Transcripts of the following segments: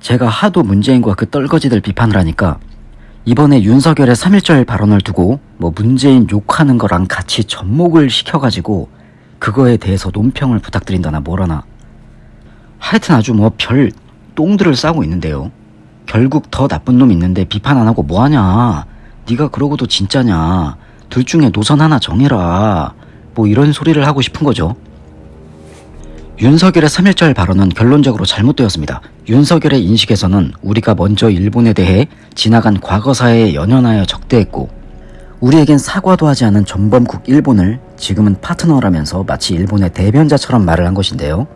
제가 하도 문재인과 그 떨거지들 비판을 하니까 이번에 윤석열의 3.1절 발언을 두고 뭐 문재인 욕하는 거랑 같이 접목을 시켜가지고 그거에 대해서 논평을 부탁드린다나 뭐라나. 하여튼 아주 뭐 별 똥들을 싸고 있는데요. 결국 더 나쁜 놈 있는데 비판 안 하고 뭐하냐? 네가 그러고도 진짜냐? 둘 중에 노선 하나 정해라. 뭐 이런 소리를 하고 싶은 거죠 윤석열의 3.1절 발언은 결론적으로 잘못되었습니다. 윤석열의 인식에서는 우리가 먼저 일본에 대해 지나간 과거사에 연연하여 적대했고 우리에겐 사과도 하지 않은 전범국 일본을 지금은 파트너라면서 마치 일본의 대변자처럼 말을 한 것인데요.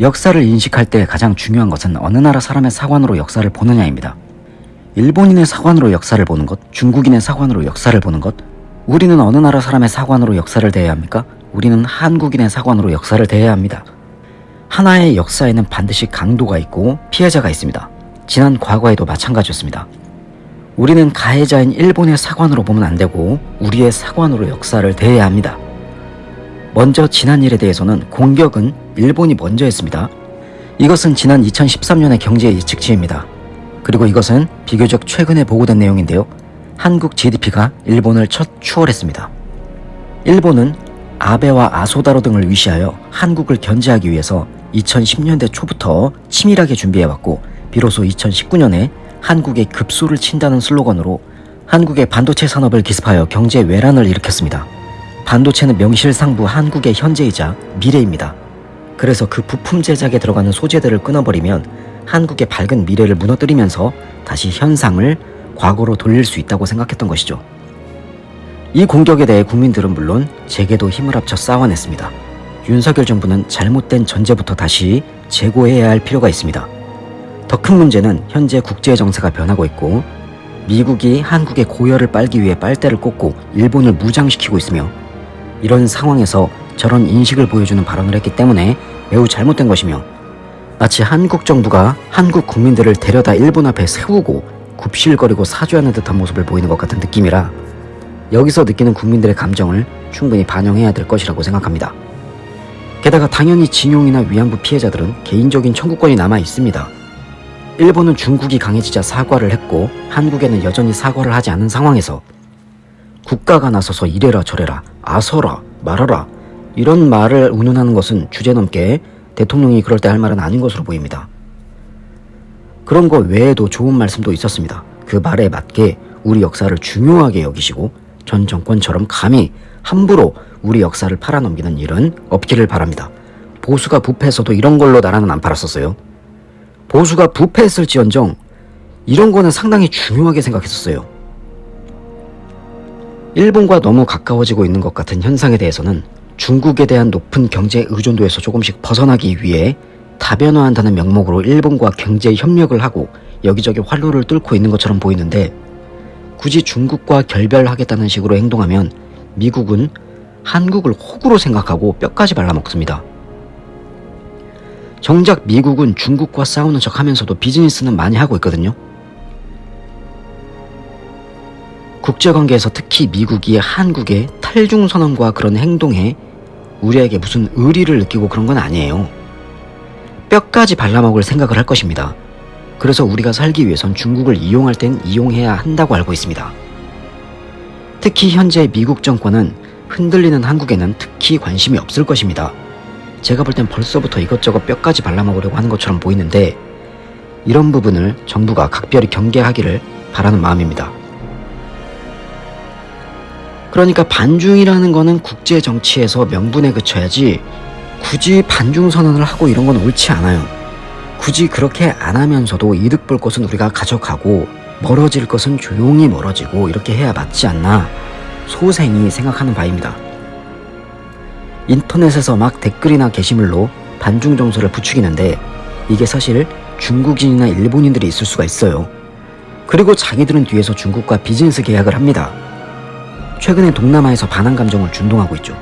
역사를 인식할 때 가장 중요한 것은 어느 나라 사람의 사관으로 역사를 보느냐입니다. 일본인의 사관으로 역사를 보는 것, 중국인의 사관으로 역사를 보는 것, 우리는 어느 나라 사람의 사관으로 역사를 대해야 합니까? 우리는 한국인의 사관으로 역사를 대해야 합니다. 하나의 역사에는 반드시 강도가 있고 피해자가 있습니다. 지난 과거에도 마찬가지였습니다. 우리는 가해자인 일본의 사관으로 보면 안 되고 우리의 사관으로 역사를 대해야 합니다. 먼저 지난 일에 대해서는 공격은 일본이 먼저 했습니다. 이것은 지난 2013년의 경제 예측치입니다. 그리고 이것은 비교적 최근에 보고된 내용인데요. 한국 GDP가 일본을 첫 추월했습니다. 일본은 아베와 아소다로 등을 위시하여 한국을 견제하기 위해서 2010년대 초부터 치밀하게 준비해왔고 비로소 2019년에 한국에 급소를 친다는 슬로건으로 한국의 반도체 산업을 기습하여 경제 외란을 일으켰습니다. 반도체는 명실상부 한국의 현재이자 미래입니다. 그래서 그 부품 제작에 들어가는 소재들을 끊어버리면 한국의 밝은 미래를 무너뜨리면서 다시 현상을 과거로 돌릴 수 있다고 생각했던 것이죠. 이 공격에 대해 국민들은 물론 제게도 힘을 합쳐 싸워냈습니다. 윤석열 정부는 잘못된 전제부터 다시 재고해야 할 필요가 있습니다. 더 큰 문제는 현재 국제 정세가 변하고 있고 미국이 한국의 고열을 빨기 위해 빨대를 꽂고 일본을 무장시키고 있으며 이런 상황에서 저런 인식을 보여주는 발언을 했기 때문에 매우 잘못된 것이며 마치 한국 정부가 한국 국민들을 데려다 일본 앞에 세우고 굽실거리고 사죄하는 듯한 모습을 보이는 것 같은 느낌이라 여기서 느끼는 국민들의 감정을 충분히 반영해야 될 것이라고 생각합니다. 게다가 당연히 징용이나 위안부 피해자들은 개인적인 청구권이 남아 있습니다. 일본은 중국이 강해지자 사과를 했고 한국에는 여전히 사과를 하지 않은 상황에서 국가가 나서서 이래라 저래라 아서라 말아라 이런 말을 운운하는 것은 주제넘게 대통령이 그럴 때 할 말은 아닌 것으로 보입니다. 그런 것 외에도 좋은 말씀도 있었습니다. 그 말에 맞게 우리 역사를 중요하게 여기시고 전 정권처럼 감히 함부로 우리 역사를 팔아넘기는 일은 없기를 바랍니다. 보수가 부패해서도 이런 걸로 나라는 안 팔았었어요. 보수가 부패했을지언정 이런 거는 상당히 중요하게 생각했었어요. 일본과 너무 가까워지고 있는 것 같은 현상에 대해서는 중국에 대한 높은 경제 의존도에서 조금씩 벗어나기 위해 다변화한다는 명목으로 일본과 경제 협력을 하고 여기저기 활로를 뚫고 있는 것처럼 보이는데 굳이 중국과 결별하겠다는 식으로 행동하면 미국은 한국을 호구로 생각하고 뼈까지 발라먹습니다. 정작 미국은 중국과 싸우는 척 하면서도 비즈니스는 많이 하고 있거든요. 국제관계에서 특히 미국이 한국의 탈중 선언과 그런 행동에 우리에게 무슨 의리를 느끼고 그런 건 아니에요. 뼈까지 발라먹을 생각을 할 것입니다. 그래서 우리가 살기 위해선 중국을 이용할 땐 이용해야 한다고 알고 있습니다. 특히 현재 미국 정권은 흔들리는 한국에는 특히 관심이 없을 것입니다. 제가 볼 땐 벌써부터 이것저것 뼈까지 발라먹으려고 하는 것처럼 보이는데 이런 부분을 정부가 각별히 경계하기를 바라는 마음입니다. 그러니까 반중이라는 거는 국제 정치에서 명분에 그쳐야지 굳이 반중 선언을 하고 이런 건 옳지 않아요. 굳이 그렇게 안 하면서도 이득 볼 것은 우리가 가져가고 멀어질 것은 조용히 멀어지고 이렇게 해야 맞지 않나 소생이 생각하는 바입니다. 인터넷에서 막 댓글이나 게시물로 반중 정서를 부추기는데 이게 사실 중국인이나 일본인들이 있을 수가 있어요. 그리고 자기들은 뒤에서 중국과 비즈니스 계약을 합니다. 최근에 동남아에서 반한 감정을 준동하고 있죠.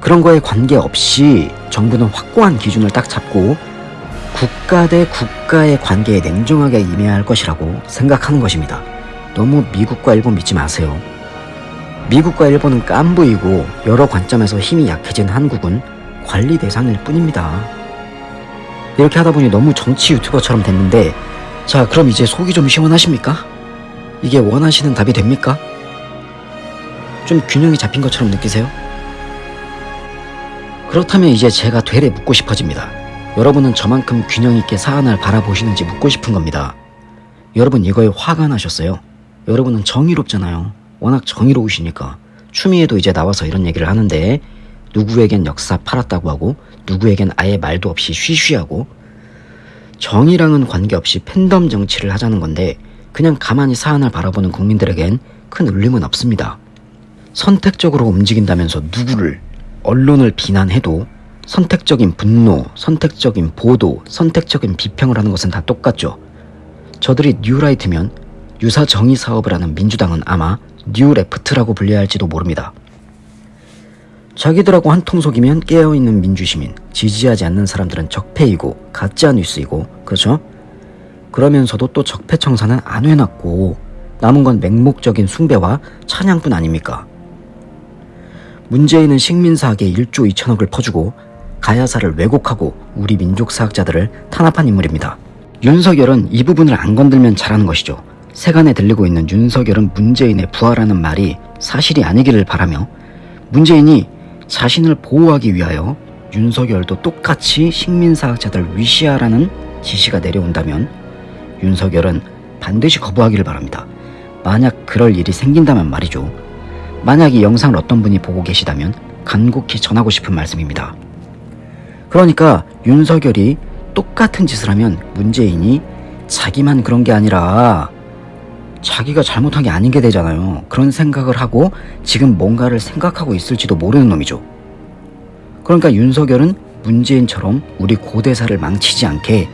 그런 거에 관계없이 정부는 확고한 기준을 딱 잡고 국가 대 국가의 관계에 냉정하게 임해야 할 것이라고 생각하는 것입니다. 너무 미국과 일본 믿지 마세요. 미국과 일본은 깐부이고 여러 관점에서 힘이 약해진 한국은 관리 대상일 뿐입니다. 이렇게 하다 보니 너무 정치 유튜버처럼 됐는데 자 그럼 이제 속이 좀 시원하십니까? 이게 원하시는 답이 됩니까? 좀 균형이 잡힌 것처럼 느끼세요? 그렇다면 이제 제가 되레 묻고 싶어집니다. 여러분은 저만큼 균형 있게 사안을 바라보시는지 묻고 싶은 겁니다. 여러분 이거에 화가 나셨어요? 여러분은 정의롭잖아요. 워낙 정의로우시니까. 추미애도 이제 나와서 이런 얘기를 하는데 누구에겐 역사 팔았다고 하고 누구에겐 아예 말도 없이 쉬쉬하고 정의랑은 관계없이 팬덤 정치를 하자는 건데 그냥 가만히 사안을 바라보는 국민들에겐 큰 울림은 없습니다. 선택적으로 움직인다면서 누구를 언론을 비난해도 선택적인 분노, 선택적인 보도, 선택적인 비평을 하는 것은 다 똑같죠. 저들이 뉴라이트면 유사 정의 사업을 하는 민주당은 아마 뉴레프트라고 불려야 할지도 모릅니다. 자기들하고 한 통속이면 깨어있는 민주시민, 지지하지 않는 사람들은 적폐이고 가짜 뉴스이고 그렇죠? 그러면서도 또 적폐 청산은 안 해놨고 남은 건 맹목적인 숭배와 찬양뿐 아닙니까? 문재인은 식민사학에 1조 2천억을 퍼주고 가야사를 왜곡하고 우리 민족 사학자들을 탄압한 인물입니다. 윤석열은 이 부분을 안 건들면 잘하는 것이죠. 세간에 들리고 있는 윤석열은 문재인의 부하라는 말이 사실이 아니기를 바라며 문재인이 자신을 보호하기 위하여 윤석열도 똑같이 식민사학자들 위시하라는 지시가 내려온다면 윤석열은 반드시 거부하기를 바랍니다. 만약 그럴 일이 생긴다면 말이죠. 만약 이 영상을 어떤 분이 보고 계시다면 간곡히 전하고 싶은 말씀입니다. 그러니까 윤석열이 똑같은 짓을 하면 문재인이 자기만 그런 게 아니라 자기가 잘못한 게 아닌 게 되잖아요. 그런 생각을 하고 지금 뭔가를 생각하고 있을지도 모르는 놈이죠. 그러니까 윤석열은 문재인처럼 우리 고대사를 망치지 않게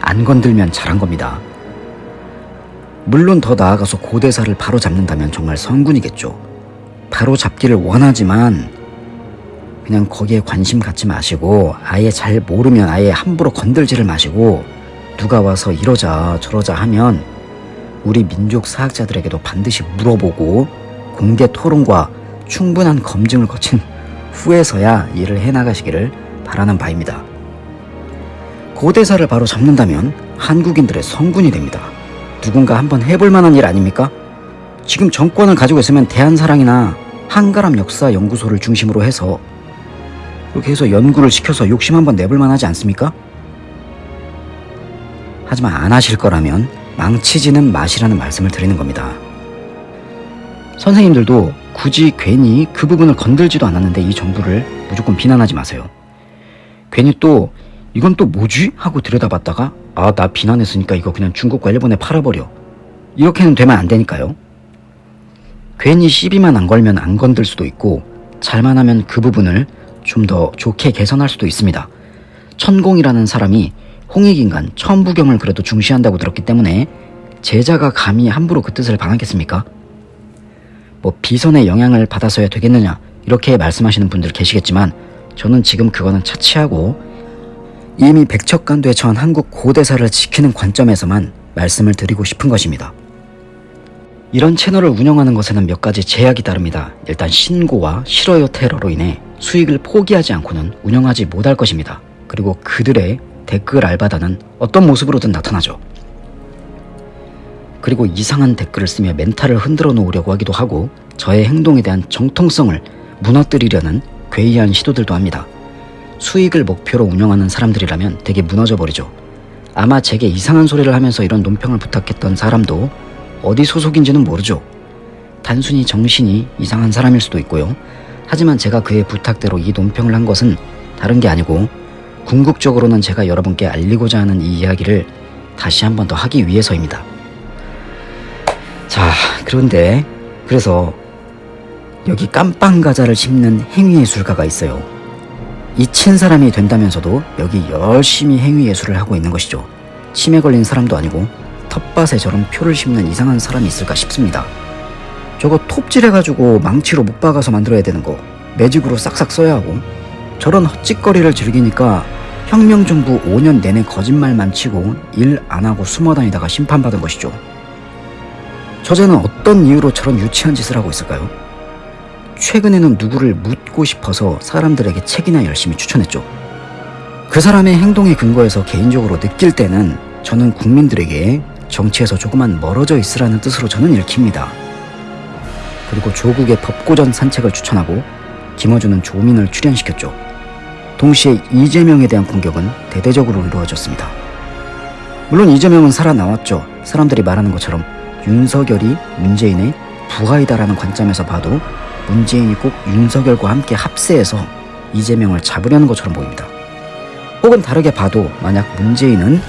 안 건들면 잘한 겁니다. 물론 더 나아가서 고대사를 바로 잡는다면 정말 성군이겠죠. 바로 잡기를 원하지만 그냥 거기에 관심 갖지 마시고 아예 잘 모르면 아예 함부로 건들지를 마시고 누가 와서 이러자 저러자 하면 우리 민족 사학자들에게도 반드시 물어보고 공개 토론과 충분한 검증을 거친 후에서야 일을 해나가시기를 바라는 바입니다. 고대사를 바로 잡는다면 한국인들의 성군이 됩니다. 누군가 한번 해볼 만한 일 아닙니까? 지금 정권을 가지고 있으면 대한사랑이나 한가람 역사 연구소를 중심으로 해서 이렇게 해서 연구를 시켜서 욕심 한번 내볼 만하지 않습니까? 하지만 안 하실 거라면 망치지는 마시라는 말씀을 드리는 겁니다. 선생님들도 굳이 괜히 그 부분을 건들지도 않았는데 이 정부를 무조건 비난하지 마세요. 괜히 또 이건 또 뭐지? 하고 들여다봤다가 아 나 비난했으니까 이거 그냥 중국과 일본에 팔아버려. 이렇게는 되면 안 되니까요. 괜히 시비만 안 걸면 안 건들 수도 있고 잘만 하면 그 부분을 좀 더 좋게 개선할 수도 있습니다. 천공이라는 사람이 홍익인간 천부경을 그래도 중시한다고 들었기 때문에 제자가 감히 함부로 그 뜻을 반하겠습니까? 뭐 비선의 영향을 받아서야 되겠느냐 이렇게 말씀하시는 분들 계시겠지만 저는 지금 그거는 차치하고 이미 백척간도에 처한 한국 고대사를 지키는 관점에서만 말씀을 드리고 싶은 것입니다. 이런 채널을 운영하는 것에는 몇 가지 제약이 따릅니다. 일단 신고와 싫어요 테러로 인해 수익을 포기하지 않고는 운영하지 못할 것입니다. 그리고 그들의 댓글 알바다는 어떤 모습으로든 나타나죠. 그리고 이상한 댓글을 쓰며 멘탈을 흔들어 놓으려고 하기도 하고 저의 행동에 대한 정통성을 무너뜨리려는 괴이한 시도들도 합니다. 수익을 목표로 운영하는 사람들이라면 되게 무너져 버리죠. 아마 제게 이상한 소리를 하면서 이런 논평을 부탁했던 사람도 어디 소속인지는 모르죠. 단순히 정신이 이상한 사람일 수도 있고요. 하지만 제가 그의 부탁대로 이 논평을 한 것은 다른 게 아니고 궁극적으로는 제가 여러분께 알리고자 하는 이 이야기를 다시 한 번 더 하기 위해서입니다. 자, 그런데 그래서 여기 깜빵 과자를 심는 행위예술가가 있어요. 이친 사람이 된다면서도 여기 열심히 행위예술을 하고 있는 것이죠. 치매 걸린 사람도 아니고 텃밭에 저런 표를 심는 이상한 사람이 있을까 싶습니다. 저거 톱질해가지고 망치로 못 박아서 만들어야 되는 거 매직으로 싹싹 써야 하고 저런 헛짓거리를 즐기니까 혁명정부 5년 내내 거짓말만 치고 일 안하고 숨어다니다가 심판받은 것이죠. 저자는 어떤 이유로 저런 유치한 짓을 하고 있을까요? 최근에는 누구를 묻고 싶어서 사람들에게 책이나 열심히 추천했죠. 그 사람의 행동에 근거해서 개인적으로 느낄 때는 저는 국민들에게 정치에서 조금만 멀어져 있으라는 뜻으로 저는 읽힙니다. 그리고 조국의 법고전 산책을 추천하고 김어준은 조민을 출연시켰죠. 동시에 이재명에 대한 공격은 대대적으로 이루어졌습니다. 물론 이재명은 살아나왔죠. 사람들이 말하는 것처럼 윤석열이 문재인의 부하이다라는 관점에서 봐도 문재인이 꼭 윤석열과 함께 합세해서 이재명을 잡으려는 것처럼 보입니다. 혹은 다르게 봐도 만약 문재인은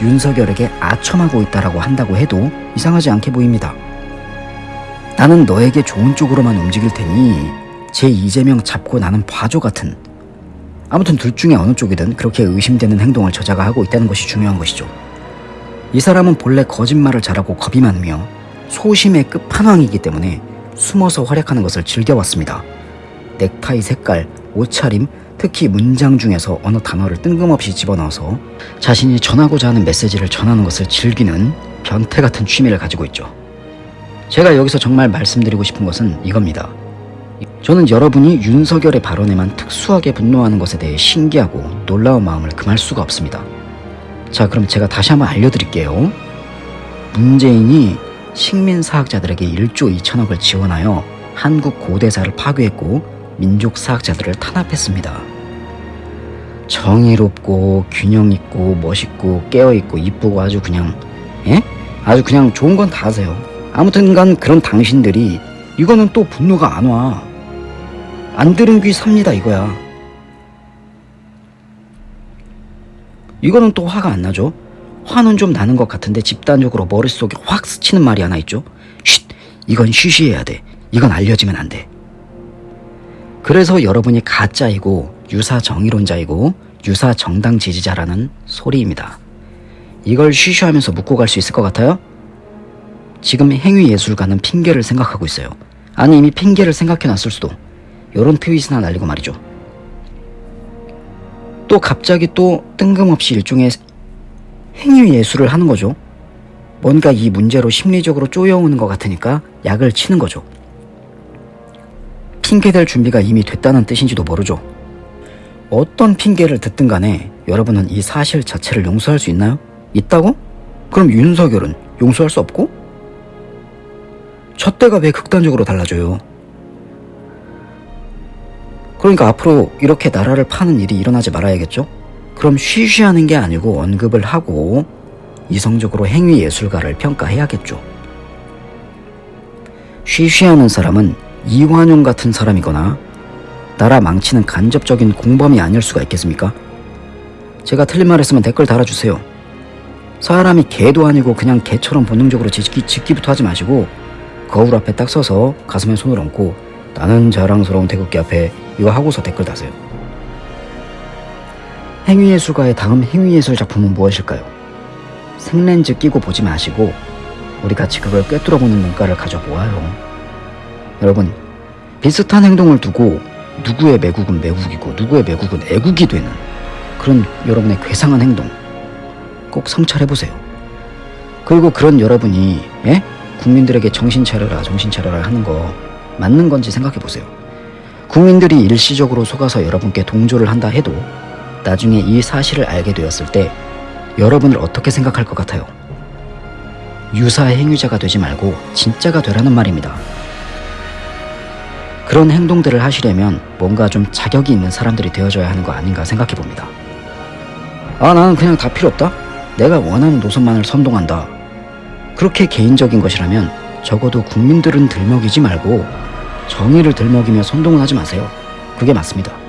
윤석열에게 아첨하고 있다라고 한다고 해도 이상하지 않게 보입니다. 나는 너에게 좋은 쪽으로만 움직일 테니 제 이재명 잡고 나는 봐줘 같은 아무튼 둘 중에 어느 쪽이든 그렇게 의심되는 행동을 저자가 하고 있다는 것이 중요한 것이죠. 이 사람은 본래 거짓말을 잘하고 겁이 많으며 소심의 끝판왕이기 때문에 숨어서 활약하는 것을 즐겨왔습니다. 넥타이 색깔, 옷차림, 특히 문장 중에서 어느 단어를 뜬금없이 집어넣어서 자신이 전하고자 하는 메시지를 전하는 것을 즐기는 변태 같은 취미를 가지고 있죠. 제가 여기서 정말 말씀드리고 싶은 것은 이겁니다. 저는 여러분이 윤석열의 발언에만 특수하게 분노하는 것에 대해 신기하고 놀라운 마음을 금할 수가 없습니다. 자, 그럼 제가 다시 한번 알려드릴게요. 문재인이 식민사학자들에게 1조 2천억을 지원하여 한국 고대사를 파괴했고 민족사학자들을 탄압했습니다. 정의롭고 균형 있고 멋있고 깨어 있고 이쁘고 아주 그냥 예? 아주 그냥 좋은 건 다 하세요. 아무튼간 그런 당신들이 이거는 또 분노가 안 와. 안 들은 귀 삽니다 이거야. 이거는 또 화가 안 나죠. 화는 좀 나는 것 같은데 집단적으로 머릿속에 확 스치는 말이 하나 있죠. 쉿! 이건 쉬쉬해야 돼. 이건 알려지면 안 돼. 그래서 여러분이 가짜이고 유사 정의론자이고 유사 정당 지지자라는 소리입니다. 이걸 쉬쉬하면서 묻고 갈 수 있을 것 같아요? 지금 행위예술가는 핑계를 생각하고 있어요. 아니 이미 핑계를 생각해놨을 수도. 요런 트윗이나 날리고 말이죠. 또 갑자기 또 뜬금없이 일종의 행위예술을 하는 거죠. 뭔가 이 문제로 심리적으로 쪼여오는 것 같으니까 약을 치는 거죠. 핑계댈 준비가 이미 됐다는 뜻인지도 모르죠. 어떤 핑계를 듣든 간에 여러분은 이 사실 자체를 용서할 수 있나요? 있다고? 그럼 윤석열은 용서할 수 없고? 저 때가 왜 극단적으로 달라져요? 그러니까 앞으로 이렇게 나라를 파는 일이 일어나지 말아야겠죠? 그럼 쉬쉬하는 게 아니고 언급을 하고 이성적으로 행위 예술가를 평가해야겠죠. 쉬쉬하는 사람은 이완용 같은 사람이거나 나라 망치는 간접적인 공범이 아닐 수가 있겠습니까? 제가 틀린 말 했으면 댓글 달아주세요. 사람이 개도 아니고 그냥 개처럼 본능적으로 짓기, 짓기부터 하지 마시고 거울 앞에 딱 서서 가슴에 손을 얹고 나는 자랑스러운 태극기 앞에 이거 하고서 댓글 다세요. 행위예술가의 다음 행위예술 작품은 무엇일까요? 생렌즈 끼고 보지 마시고 우리 같이 그걸 꿰뚫어보는 눈가를 가져보아요. 여러분 비슷한 행동을 두고 누구의 매국은 매국이고 누구의 매국은 애국이 되는 그런 여러분의 괴상한 행동 꼭 성찰해보세요. 그리고 그런 여러분이 예? 국민들에게 정신 차려라 정신 차려라 하는 거 맞는 건지 생각해 보세요. 국민들이 일시적으로 속아서 여러분께 동조를 한다 해도 나중에 이 사실을 알게 되었을 때 여러분을 어떻게 생각할 것 같아요? 유사 행위자가 되지 말고 진짜가 되라는 말입니다. 그런 행동들을 하시려면 뭔가 좀 자격이 있는 사람들이 되어줘야 하는 거 아닌가 생각해 봅니다. 아, 나는 그냥 다 필요 없다? 내가 원하는 노선만을 선동한다. 그렇게 개인적인 것이라면 적어도 국민들은 들먹이지 말고 정의를 들먹이며 선동을 하지 마세요. 그게 맞습니다.